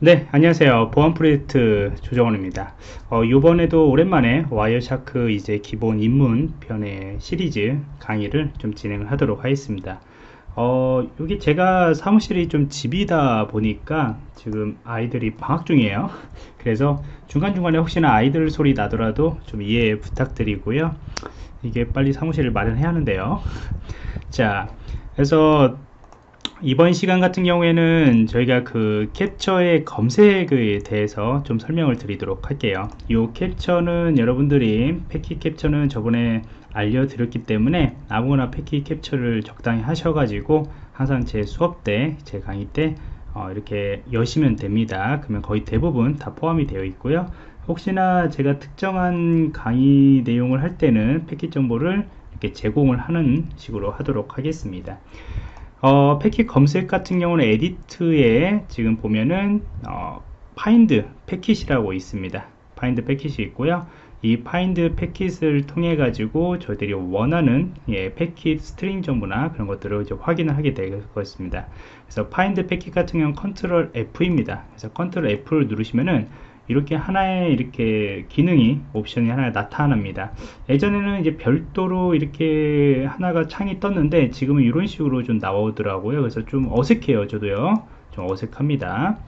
네 안녕하세요. 보안 프로젝트 조정원입니다. 어, 이번에도 오랜만에 Wireshark 이제 기본 입문 편의 시리즈 강의를 좀 진행을 하도록 하겠습니다. 어, 여기 제가 사무실이 좀 집이다 보니까 지금 아이들이 방학 중이에요. 그래서 중간중간에 혹시나 아이들 소리 나더라도 좀 이해 부탁드리고요. 이게 빨리 사무실을 마련해야 하는데요. 자 그래서 이번 시간 같은 경우에는 저희가 그 캡처의 검색에 대해서 좀 설명을 드리도록 할게요. 이 캡처는 여러분들이 패킷 캡처는 저번에 알려드렸기 때문에 아무거나 패킷 캡처를 적당히 하셔가지고 항상 제 수업 때 제 강의 때 어, 이렇게 여시면 됩니다. 그러면 거의 대부분 다 포함이 되어 있고요. 혹시나 제가 특정한 강의 내용을 할 때는 패킷 정보를 이렇게 제공을 하는 식으로 하도록 하겠습니다 어, 패킷 검색 같은 경우는 Edit에 지금 보면은 어, Find Packet이라고 있습니다. Find Packet이 있고요. 이 Find Packet을 통해 가지고 저희들이 원하는 예, 패킷 string 정보나 그런 것들을 이제 확인을 하게 될 것입니다. 그래서 Find Packet 같은 경우는 Control F입니다. 그래서 Control F를 누르시면은 이렇게 하나의 이렇게 기능이 옵션이 하나 나타납니다. 예전에는 이제 별도로 이렇게 하나가 창이 떴는데 지금은 이런 식으로 좀 나오더라고요. 그래서 좀 어색해요 저도요. 좀 어색합니다.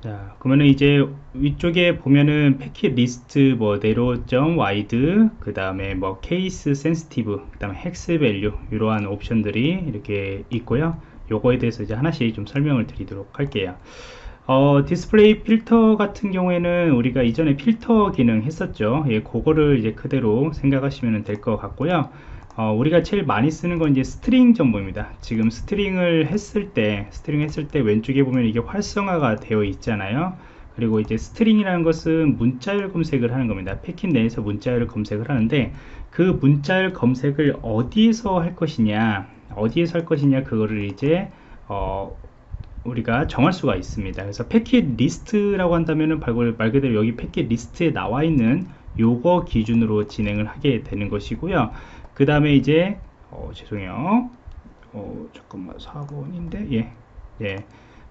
자 그러면은 이제 위쪽에 보면은 Packet list 뭐 Narrow and Wide 그 다음에 뭐 Case sensitive 그 다음에 Hex value 이러한 옵션들이 이렇게 있고요. 요거에 대해서 이제 하나씩 좀 설명을 드리도록 할게요 어, Display filter 같은 경우에는 우리가 이전에 필터 기능 했었죠. 예, 그거를 이제 그대로 생각하시면 될 것 같고요. 어, 우리가 제일 많이 쓰는 건 이제 String 정보입니다. 지금 String을 했을 때 String 했을 때 왼쪽에 보면 이게 활성화가 되어 있잖아요. 그리고 이제 String이라는 것은 문자열 검색을 하는 겁니다. 패킷 내에서 문자열 검색을 하는데 그 문자열 검색을 어디에서 할 것이냐 어디에서 할 것이냐 그거를 이제 어, 우리가 정할 수가 있습니다. 그래서 Packet list라고 한다면 말 그대로 여기 Packet list에 나와 있는 요거 기준으로 진행을 하게 되는 것이고요. 그 다음에 이제 어, 죄송해요. 어, 잠깐만. 4번인데? 예, 예.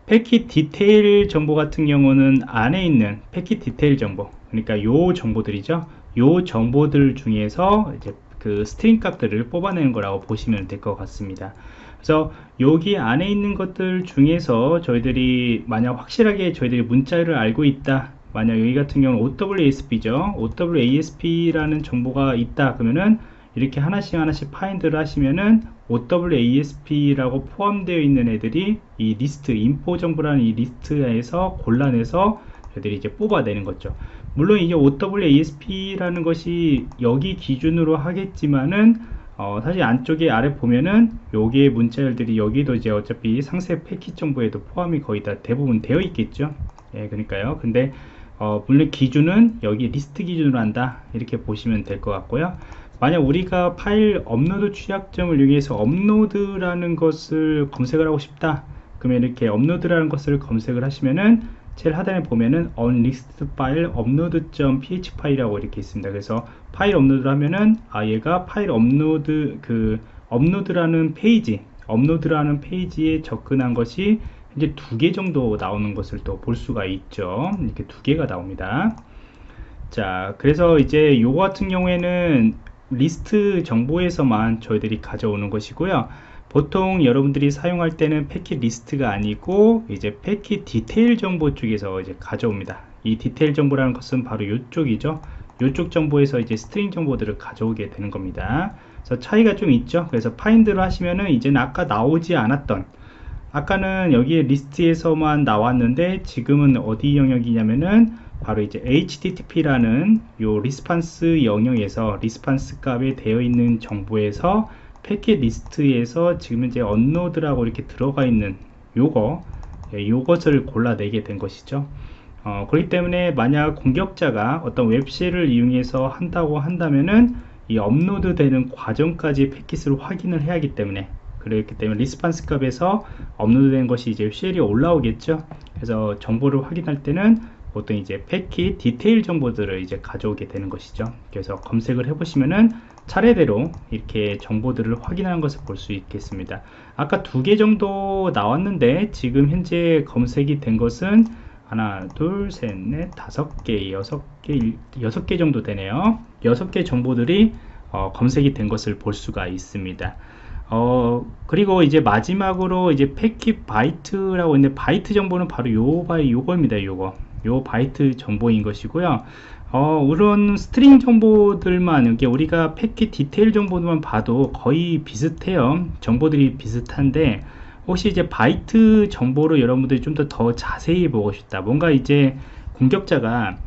Packet detail 정보 같은 경우는 안에 있는 Packet detail 정보. 그러니까 요 정보들이죠. 요 정보들 중에서 이제 그 string 값들을 뽑아내는 거라고 보시면 될 것 같습니다 그래서 여기 안에 있는 것들 중에서 저희들이 만약 확실하게 저희들이 문자를 알고 있다. 만약 여기 같은 경우는 OWASP죠. OWASP라는 정보가 있다 그러면은 이렇게 하나씩 하나씩 Find를 하시면은 OWASP라고 포함되어 있는 애들이 이 리스트 info 정보라는 이 리스트에서 골라내서 저희들이 이제 뽑아내는 거죠. 물론 이게 OWASP라는 것이 여기 기준으로 하겠지만은 어, 사실 안쪽에 아래 보면은 여기에 문자열들이 여기도 이제 어차피 상세 패킷 정보에도 포함이 거의 다 대부분 되어 있겠죠? 예 그러니까요. 근데 어, 물론 기준은 여기 리스트 기준으로 한다. 이렇게 보시면 될 것 같고요. 만약 우리가 파일 업로드 취약점을 이용해서 업로드라는 것을 검색을 하고 싶다. 그러면 이렇게 업로드라는 것을 검색을 하시면은 제일 하단에 보면은 unlist file upload.php 파일이라고 이렇게 있습니다. 그래서 파일 업로드를 하면은 아 얘가 파일 업로드 그 업로드라는 페이지 업로드라는 페이지에 접근한 것이 이제 두 개 정도 나오는 것을 또 볼 수가 있죠. 이렇게 두 개가 나옵니다. 자, 그래서 이제 요거 같은 경우에는 리스트 정보에서만 저희들이 가져오는 것이고요. 보통 여러분들이 사용할 때는 Packet list가 아니고 이제 Packet detail 정보 쪽에서 이제 가져옵니다. 이 디테일 정보라는 것은 바로 이쪽이죠. 이쪽 정보에서 이제 string 정보들을 가져오게 되는 겁니다. 그래서 차이가 좀 있죠. 그래서 Find를 하시면은 이제는 아까 나오지 않았던 아까는 여기에 리스트에서만 나왔는데 지금은 어디 영역이냐면은 바로 이제 HTTP라는 요 response 영역에서 response 값에 되어 있는 정보에서 패킷 리스트에서 지금 이제 업로드라고 이렇게 들어가 있는 요거 예, 요것을 골라내게 된 것이죠. 어, 그렇기 때문에 만약 공격자가 어떤 web shell을 이용해서 한다고 한다면은 이 업로드 되는 과정까지 패킷을 확인을 해야 하기 때문에 그렇기 때문에 response 값에서 업로드 된 것이 이제 shell이 올라오겠죠. 그래서 정보를 확인할 때는 보통 이제 패킷 디테일 정보들을 이제 가져오게 되는 것이죠. 그래서 검색을 해 보시면은 차례대로 이렇게 정보들을 확인하는 것을 볼 수 있겠습니다. 아까 두 개 정도 나왔는데 지금 현재 검색이 된 것은 하나 둘셋넷 다섯 개 여섯 개 여섯 개 정도 되네요. 여섯 개 정보들이 어, 검색이 된 것을 볼 수가 있습니다. 어 그리고 이제 마지막으로 이제 패킷 바이트라고 있는데 바이트 정보는 바로 요 바이 요거입니다 요거. 요 바이트 정보인 것이고요 어, 이런 string 정보들만 이렇게 우리가 패킷 디테일 정보들만 봐도 거의 비슷해요. 정보들이 비슷한데 혹시 이제 바이트 정보를 여러분들이 좀 더 더 자세히 보고 싶다. 뭔가 이제 공격자가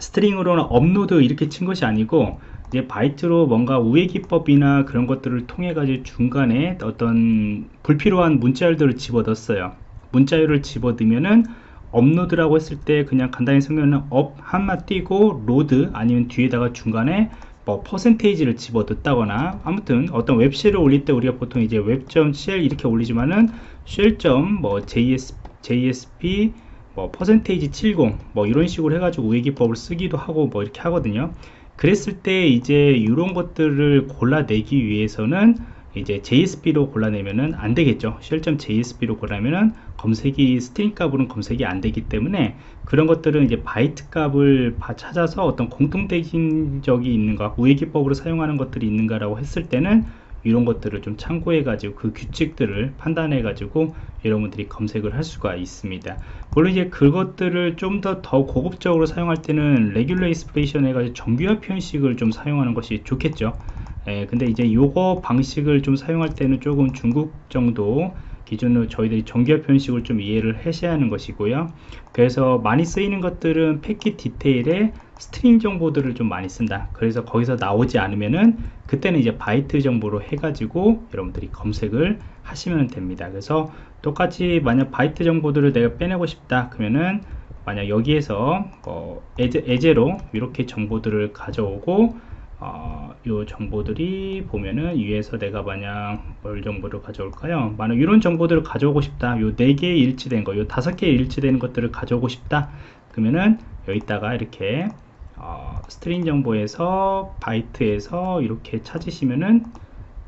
string으로는 업로드 이렇게 친 것이 아니고 이제 바이트로 뭔가 우회 기법이나 그런 것들을 통해 가지고 중간에 어떤 불필요한 문자열들을 집어넣었어요. 문자열을 집어넣으면은 업로드라고 했을 때 그냥 간단히 설명은 up 한칸 띄고 load 아니면 뒤에다가 중간에 뭐 퍼센테이지를 집어넣다거나 아무튼 어떤 web shell을 올릴 때 우리가 보통 이제 web shell 이렇게 올리지만은 shell.뭐 js jsp 뭐 퍼센테이지 70 뭐 이런 식으로 해가지고 우회기법을 쓰기도 하고 뭐 이렇게 하거든요. 그랬을 때 이제 이런 것들을 골라내기 위해서는 이제 JSP로 골라내면은 안 되겠죠. shell.jsp로 골라면은 검색이 string 값으로는 검색이 안 되기 때문에 그런 것들은 이제 바이트 값을 찾아서 어떤 공통된 점이 있는가, 우회 기법으로 사용하는 것들이 있는가라고 했을 때는 이런 것들을 좀 참고해 가지고 그 규칙들을 판단해 가지고 여러분들이 검색을 할 수가 있습니다 물론 이제 그것들을 좀 더더 고급적으로 사용할 때는 regular expression 해가지고 정규화 표현식을 좀 사용하는 것이 좋겠죠 예, 근데 이제 요거 방식을 좀 사용할 때는 조금 중급 정도 기준으로 저희들이 정규화 표현식을 좀 이해를 하셔야 하는 것이고요. 그래서 많이 쓰이는 것들은 패킷 디테일에 string 정보들을 좀 많이 쓴다. 그래서 거기서 나오지 않으면은 그때는 이제 바이트 정보로 해가지고 여러분들이 검색을 하시면 됩니다. 그래서 똑같이 만약 바이트 정보들을 내가 빼내고 싶다 그러면은 만약 여기에서 어, 예제, 예제로 이렇게 정보들을 가져오고 어, 요 정보들이 보면은 위에서 내가 만약 뭘 정보를 가져올까요? 만약 이런 정보들을 가져오고 싶다. 요 4개 일치된 거요 5개 일치되는 것들을 가져오고 싶다. 그러면은 여기다가 이렇게 어, string 정보에서 바이트에서 이렇게 찾으시면은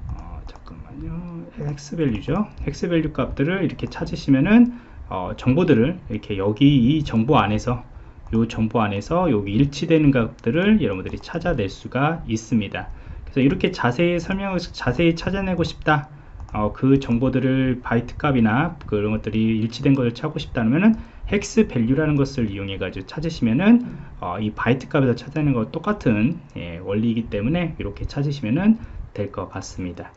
어, 잠깐만요. hex value죠? hex value 값들을 이렇게 찾으시면은 어, 정보들을 이렇게 여기 이 정보 안에서 이 정보 안에서 여기 일치되는 값들을 여러분들이 찾아낼 수가 있습니다. 그래서 이렇을 자세히 설명을 자세히 찾아내고 싶다 어, 그 정보들을 바이트 값이나 그런 것들이 일치된 것을 찾고 싶다면은 hex value라는 것을 이용해 가지고 찾으시면은 어, 이 바이트 값에서 찾아내는 것 똑같은 예, 원리이기 때문에 이렇게 찾으시면은 될 것 같습니다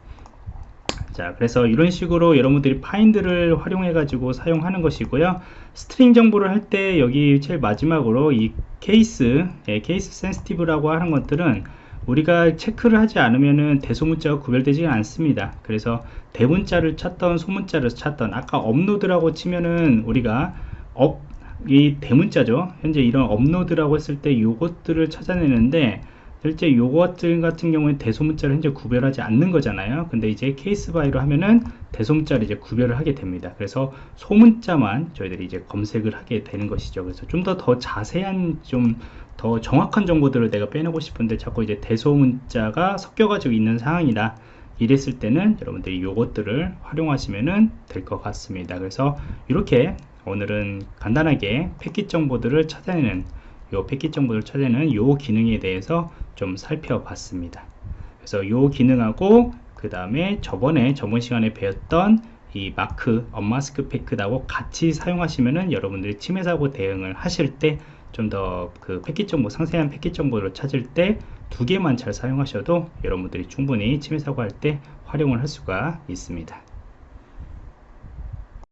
자 그래서 이런 식으로 여러분들이 find를 활용해 가지고 사용하는 것이고요. string 정보를 할 때 여기 제일 마지막으로 이 케이스 예, 케이스 센스티브라고 하는 것들은 우리가 체크를 하지 않으면은 대소문자가 구별되지 않습니다. 그래서 대문자를 찾던 소문자를 찾던 아까 업로드라고 치면은 우리가 up이 대문자죠. 현재 이런 업로드라고 했을 때 요것들을 찾아내는데 실제 요것 같은 경우에 대소문자를 현재 구별하지 않는 거잖아요. 근데 이제 case by로 하면은 대소문자를 이제 구별을 하게 됩니다. 그래서 소문자만 저희들이 이제 검색을 하게 되는 것이죠. 그래서 좀더더 자세한 좀 더 정확한 정보들을 내가 빼내고 싶은데 자꾸 이제 대소문자가 섞여 가지고 있는 상황이다. 이랬을 때는 여러분들이 요것들을 활용하시면 될 것 같습니다. 그래서 이렇게 오늘은 간단하게 패킷 정보들을 찾아내는 요 패킷 정보를 찾아내는 요 기능에 대해서 좀 살펴봤습니다. 그래서 요 기능하고 그 다음에 저번에 저번 시간에 배웠던 이 마크 언마스크 패크하고 같이 사용하시면은 여러분들이 침해 사고 대응을 하실 때 좀 더 그 패킷 정보 상세한 패킷 정보를 찾을 때 두 개만 잘 사용하셔도 여러분들이 충분히 침해 사고 할 때 활용을 할 수가 있습니다